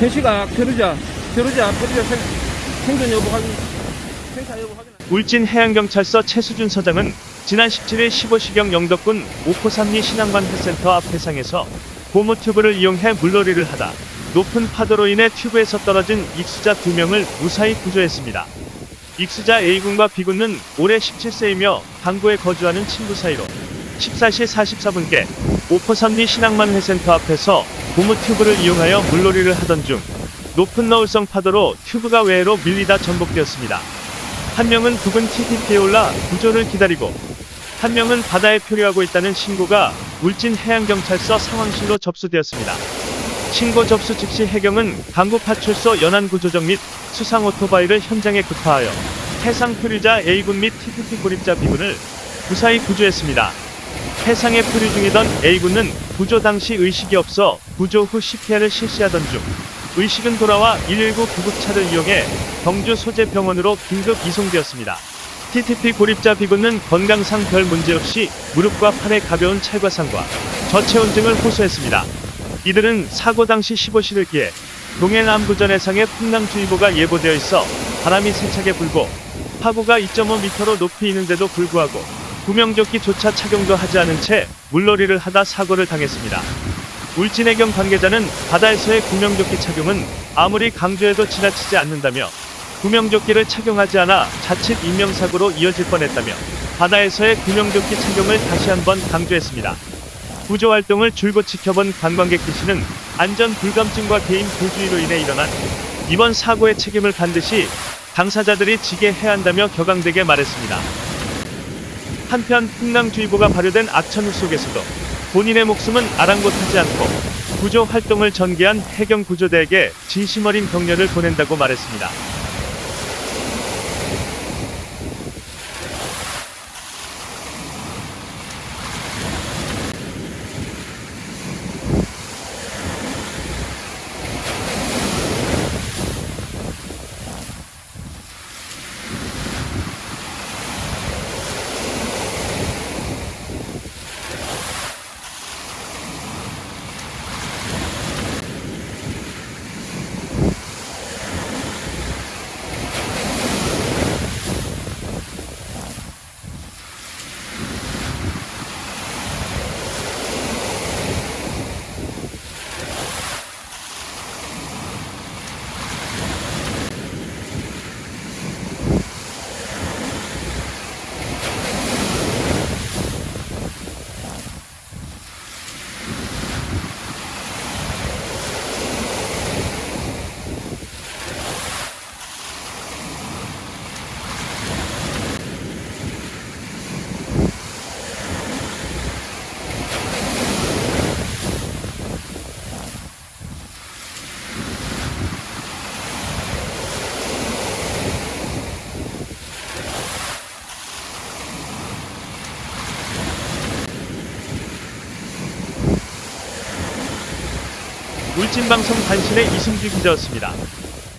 펴르자, 펴르자, 펴르자 생, 생존 여부 확인, 생사 여부 확인. 울진 해양경찰서 최수준 서장은 지난 17일 15시경 영덕군 오포삼리 신앙관 회센터 앞 해상에서 고무 튜브를 이용해 물놀이를 하다 높은 파도로 인해 튜브에서 떨어진 익수자 2명을 무사히 구조했습니다. 익수자 A군과 B군은 올해 17세이며 강구에 거주하는 친구 사이로 14시 44분께 오포삼리 신앙만 회센터 앞에서 고무 튜브를 이용하여 물놀이를 하던 중 높은 너울성 파도로 튜브가 외로 밀리다 전복되었습니다. 한 명은 부근 TTP에 올라 구조를 기다리고 한 명은 바다에 표류하고 있다는 신고가 울진 해양경찰서 상황실로 접수되었습니다. 신고 접수 즉시 해경은 강구파출소 연안구조정 및 수상 오토바이를 현장에 급파하여 해상 표류자 A군 및 TTP 고립자 B군을 무사히 구조했습니다. 해상에 표류 중이던 A군은 구조 당시 의식이 없어 구조 후 CPR을 실시하던 중 의식은 돌아와 119 구급차를 이용해 경주 소재 병원으로 긴급 이송되었습니다. TTP 고립자 B군은 건강상 별 문제 없이 무릎과 팔에 가벼운 찰과상과 저체온증을 호소했습니다. 이들은 사고 당시 15시를 기해 동해남부전 해상에 풍랑주의보가 예보되어 있어 바람이 세차게 불고 파고가 2.5m로 높이 있는데도 불구하고 구명조끼조차 착용도 하지 않은 채 물놀이를 하다 사고를 당했습니다. 울진해경 관계자는 바다에서의 구명조끼 착용은 아무리 강조해도 지나치지 않는다며 구명조끼를 착용하지 않아 자칫 인명사고로 이어질 뻔했다며 바다에서의 구명조끼 착용을 다시 한번 강조했습니다. 구조활동을 줄곧 지켜본 관광객 D씨는 안전 불감증과 개인 불주의로 인해 일어난 이번 사고의 책임을 반드시 당사자들이 지게 해야 한다며 격앙되게 말했습니다. 한편 풍랑주의보가 발효된 악천후 속에서도 본인의 목숨은 아랑곳하지 않고 구조 활동을 전개한 해경 구조대에게 진심 어린 격려를 보낸다고 말했습니다. 울진방송 단신의 이승주 기자였습니다.